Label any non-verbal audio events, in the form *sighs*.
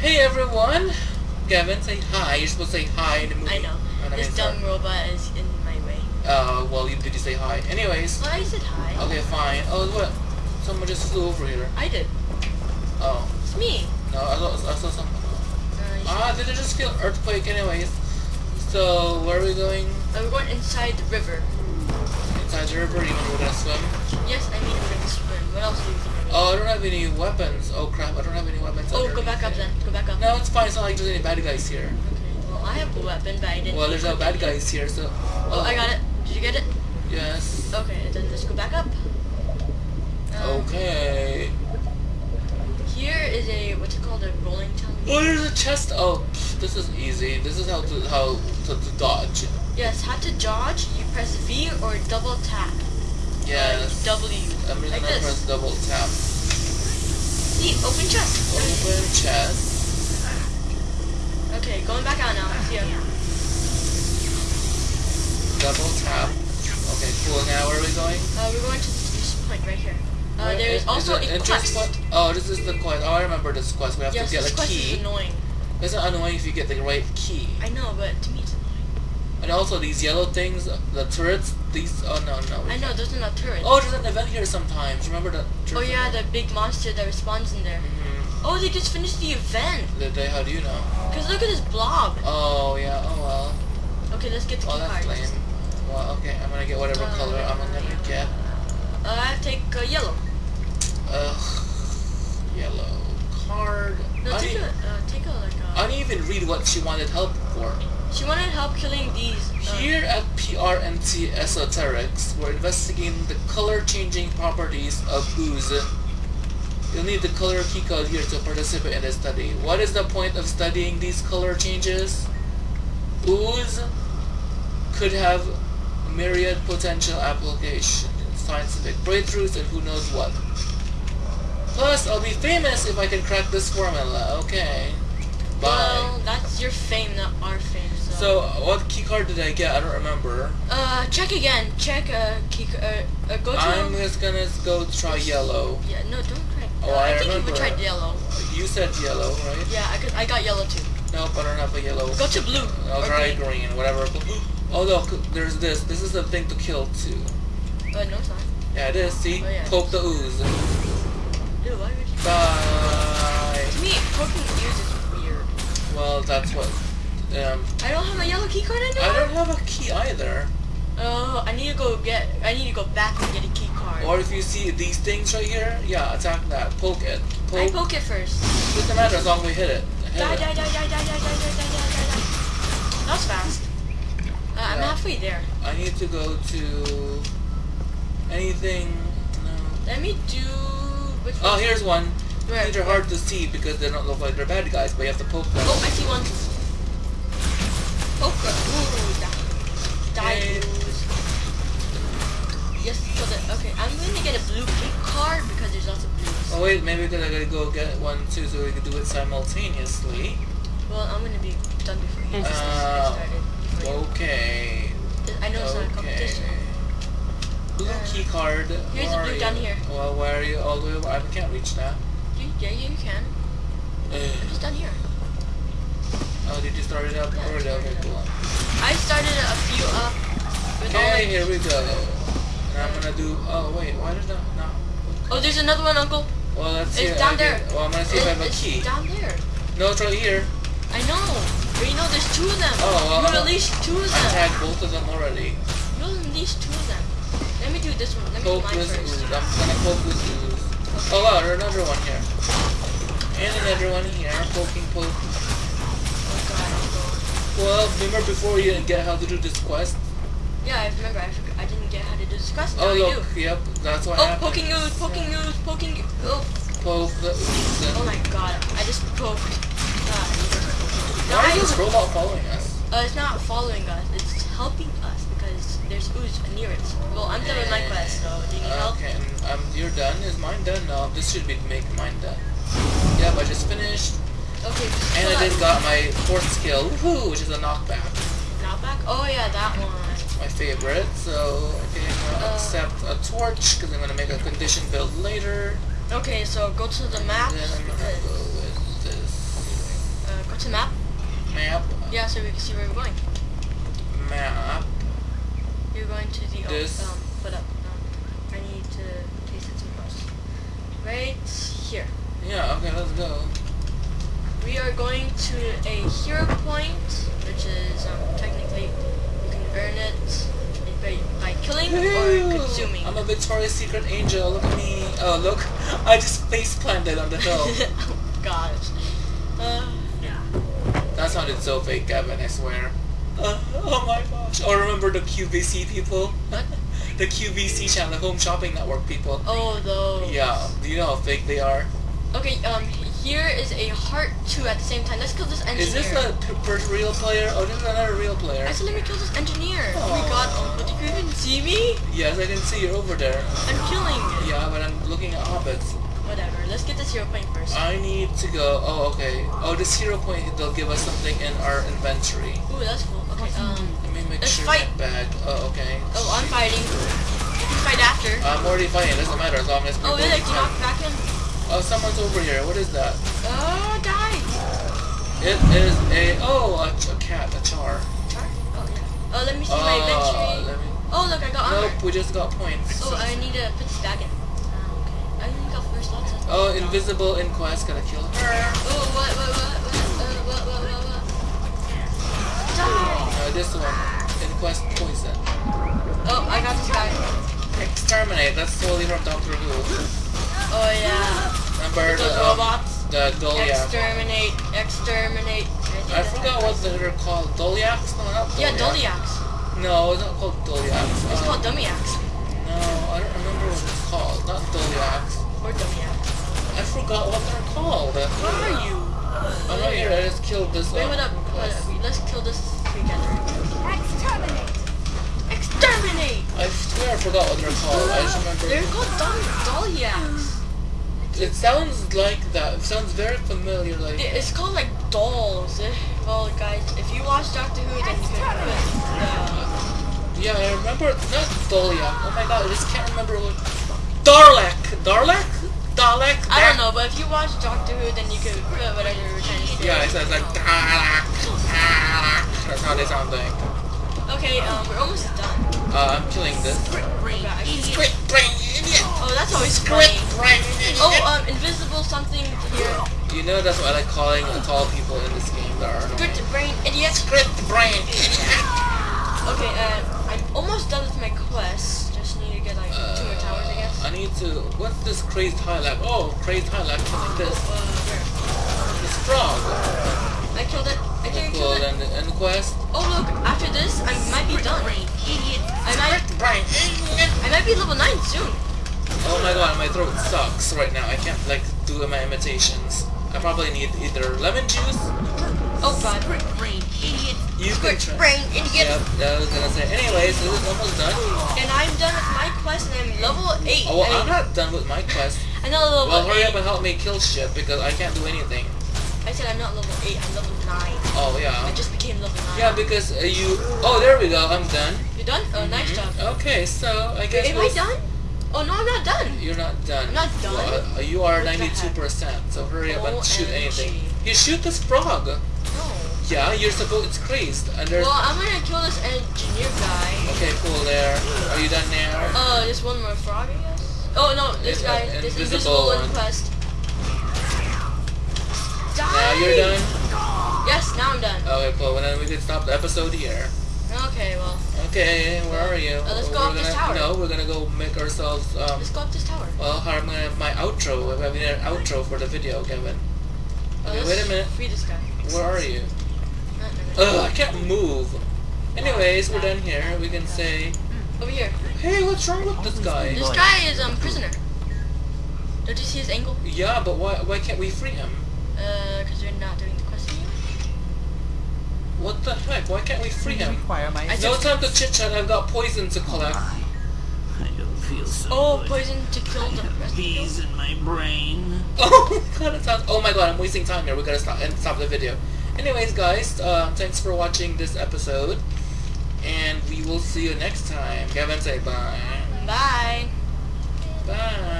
Hey everyone! Gavin, say hi. You're supposed to say hi in the movie. I know. And This dumb sorry. robot is in my way. Uh, well, you, did you say hi? Anyways. Well, I said hi. Okay, fine. Oh, what? Someone just flew over here. I did. Oh. It's me. No, I saw, I saw someone. Uh, Ah, did it just feel earthquake anyways? So, where are we going? uh, we're going inside the river. River, even though we're gonna swim? Yes, I mean gonna swim. What else do you think? Oh, I don't have any weapons. Oh crap, I don't have any weapons. Oh, go back up then. Go back up. No, it's fine. It's not like there's any bad guys here. Okay. Well, I have a weapon, but I didn't. Well, there's no bad yet. guys here, so. Oh, I got it. Did you get it? Yes. Okay, then let's go back up. Um, Okay. Here is a what's it called? A rolling tongue. Oh, there's a chest. Oh, this is easy. This is how to how to, to dodge. Yes, how to dodge? You press V or double tap. Yes. Uh, W. I'm just like gonna this. press double tap. See, open chest. Open chest. Okay, going back out now. See ya. Double tap. Okay, cool. Now where are we going? Uh, we're going to this point right here. Uh, there is also it a quest. point? Oh, this is the quest. Oh, I remember this quest. We have Yes, to get this a quest is annoying. It's not annoying if you get the right key. I know, but to me it's. And also these yellow things, the turrets. These. Oh no no. I know, those are not turrets. Oh, there's an event here sometimes. Remember that? Oh yeah, the big monster that respawns in there. hmm Oh, they just finished the event. Did they? How do you know? Cause look at this blob. Oh yeah. Oh well. Okay, let's get the Oh, key that's card. lame. Well, okay. I'm gonna get whatever Uh, color I'm gonna get. Uh, I take uh, yellow. Ugh. Yellow card. No, I take a, uh, take a like a. I didn't even read what she wanted help for. She wanted help killing these. Uh, Here at PRNT Esoterics, we're investigating the color-changing properties of ooze. You'll need the color key code here to participate in this study. What is the point of studying these color changes? Ooze could have myriad potential applications, scientific breakthroughs, and who knows what. Plus, I'll be famous if I can crack this formula. Okay. Bye. Well, that's your fame, not our fame. So. What key card did I get? I don't remember. Uh, check again. Check uh, key. Uh, uh go to. I'm just gonna go try yellow. Yeah, no, don't try. Oh, uh, I I, think you remember. would try yellow. You said yellow, right? Yeah, I could. I got yellow too. Nope, I don't have a yellow. Go to blue. I'll try green. green, whatever. *gasps* Oh look, there's this. This is the thing to kill too. Uh, no, it's not. Yeah, it is. See, Oh, yeah. poke the ooze. Dude, why would you? Bye. To me, poking ears is weird. Well, that's what. Um, I don't have a yellow key card anymore. I don't have a key either. Oh, I need to go get. I need to go back and get a key card. Or if you see these things right here, yeah, attack that. Poke it. I Poke. poke it first. Doesn't matter as long as we hit it. Hit Die, it. die, die, die, die, die, die, die, die, die, die, die. That was fast. Uh, I'm Yeah. halfway there. I need to go to anything. No. Let me do. Which Oh, one? here's one. Where? These are hard to see because they don't look like they're bad guys, but you have to poke them. Oh, I see one. Poker. Ooh, die. Die. Yes, so the, okay, I'm going to get a blue key card because there's lots of blues. Oh wait, maybe because I gotta go get one too, so we can do it simultaneously. Well, I'm going to be done before you. Uh, started. before you. Okay. I know it's not a Okay. competition. Blue Uh, key card. here's a blue down here. Well, where are you? All the way over? I can't reach that. You, yeah, you can. *sighs* Ugh. I'm just down here. Oh, did you start it up already? started Okay, cool. I started a few uh, up all Okay, here we go. And I'm gonna do. Oh wait, why did that not? Oh, there's another one, Uncle. Well, let's see. It's down there. Well, I'm gonna see if I have a It's key. down there. No, it's right here. I know. But you know, there's two of them. Oh, well, you released two of them. I had both of them already. You released two of them. Let me do this one. Let me Poke do mine first. I'm gonna poke with ooze. Oh wow, there's another one here. And another one here. Poking, poke. Oh. Well, remember before you didn't get how to do this quest? Yeah, I remember. I forgot. I didn't get how to do this quest. Now Oh look, do. yep, that's what Oh, happened. poking ooze, poking ooze, poking. Oh, Poke the ooze. oh my god! I just poked. God, Why is this robot following us? Uh, it's not following us. It's helping us because there's ooze near it. Well, I'm done with my quest, so do you need help? Okay, um, you're done? Is mine done? No, this should be make mine done. Yep, I just finished. Okay. And I just got my fourth skill, woohoo, which is a knockback. Knockback? Oh yeah, that one. My favorite, so okay, I'm gonna Uh. accept a torch because I'm gonna make a condition build later. Okay, so go to the map. And then I'm gonna go with this. Go to map? Map. Yeah, so we can see where we're going. Map. You're going to the This. oh, um, put up. Um, I need to taste it some first. Right here. Yeah, okay, let's go. We are going to a hero point, which is um, technically you can earn it by, by killing or consuming. I'm a Victoria's Secret angel. Look at me. Oh, look. I just face planted on the hill. *laughs* oh gosh. Uh, that sounded so fake, Gavin, I swear. Uh, oh my gosh. Oh, remember the QVC people? *laughs* The QVC channel, the Home Shopping Network people. Oh, those. Yeah, do you know how fake they are? Okay, um, here is a heart two at the same time. Let's kill this engineer. Is this a per- real player? Oh, this is another real player. I said let me kill this engineer. Oh my god, Uncle, did you even see me? Yes, I can see you're over there. I'm killing. Yeah, but I'm looking at hobbits. Whatever, let's get this hero point first. I need to go. Oh, okay. Oh, this hero point, they'll give us something in our inventory. Ooh, that's cool. Okay, um, Let me make Let's sure fight. bag. Oh, okay. oh, I'm fighting. You can fight after. I'm already fighting. Doesn't matter as long as. oh, really? Can you knock back in? Oh, someone's over here. What is that? Oh, die. It is a oh a, ch- a cat, a charr. Charr? Oh, yeah. Oh, let me see my Uh, inventory. let me. Oh, look, I got armor. Nope, we just got points. Oh, I *laughs* need to put this back in. Oh, okay. I only got four slots. that's Oh, invisible inquest. Gotta kill her. Oh, what, what, what, what, uh, what, what, what, what? Die! Uh, this one. Inquest poison. Oh, I got this guy. Exterminate. That's totally from Doctor Who. Oh, yeah. Remember Those the um, robots. the Doliac. Exterminate, exterminate. I forgot what they're called. Doliacs? No, not Yeah, Doliacs. Doliacs. No, it's not called Doliacs. It's Um, called Dummiacs. No, I don't remember what it's called. Not Doliacs. Or Dummiacs. I forgot what they're called. Where are you? I'm right here. I just killed this. Wait, uh, what up? What up? Let's kill this together. Exterminate! Exterminate! I swear I forgot what they're called. I just *gasps* remember. They're called Dol- Doliacs. It sounds like that. It sounds very familiar. Like It- It's called like dolls. Eh, Well, guys, if you watch Doctor Who, then you can put the yeah, I remember not Doliac. Oh my god, I just can't remember what. Darlak, Darlak, Dalek. I don't know, but if you watch Doctor Who, then you can put whatever you're trying to say. Yeah, it sounds like Dalek, Dalek. That's how they sound like. Okay, um, we're almost done. Uh, I'm killing this. Okay, I can see- Squid brain idiot. Oh, that's always Squid funny. brain. Oh, um, invisible something here. You know that's what I like calling the tall people in this game. There are no Good names. brain idiot. Squid brain idiot. Okay, uh, I'm almost done with my quest. Just need to get like two more towers, I guess. Uh, I need to. What's this crazed highlight? Oh, crazed highlight killing this. Uh, where? This frog. I killed it. I think I Cool. killed it. And and quest. Oh look, after this, I my throat sucks right now. I can't like do my imitations. I probably need either lemon juice. Oh god. You can Squirt try. brain idiot. Yep, I was gonna say. Anyways, this is almost done. And I'm done with my quest, and I'm level eight. Oh, well, I'm not done with my quest. I'm not level Well, hurry up and help me kill shit because I can't do anything. I said I'm not level eight. I'm level nine. Oh yeah. I just became level nine. Yeah, because uh, you. Oh, there we go. I'm done. You're done? Oh, nice job. Mhm. Okay, so I guess Am we'll I done? Oh no, I'm not done. You're not done. I'm not done? Well, uh, you are What 92%, so hurry up and shoot anything. You shoot this frog. No. Yeah, you're supposed. It's crazed, and there's. Well, I'm gonna kill this engineer guy. Okay, cool. There. Are you done there? Uh, just one more frog, I guess. Oh no, this Yeah, guy, this invisible invisible one. inquest. Die! now you're done. Yes, now I'm done. Okay, cool. Well, then we can stop the episode here. Okay, well, Okay, where are you? Uh, let's go We're up this gonna- tower. No, we're gonna go make ourselves. Um, let's go up this tower. well, I'm gonna have my outro. I'm having an outro for the video, Kevin. Uh, Okay, wait a minute. Free this guy. Where are you? Ugh, I can't move. Anyways, we're done here. We can say, Over here. hey, what's wrong with this guy? This guy is um prisoner. Don't you see his angle? Yeah, but why why can't we free him? Uh, because we're not doing the quest anymore. What the heck? Why can't we free him? require my I No just- time to chit chat. I've got poison to collect. I don't feel so Oh, good. poison to kill the rest Bees in my brain. *laughs* Oh my god, it sounds. Oh my god, I'm wasting time here. We gotta stop and stop the video. Anyways, guys, uh, thanks for watching this episode, and we will see you next time. Gavin, say bye. Bye. Bye.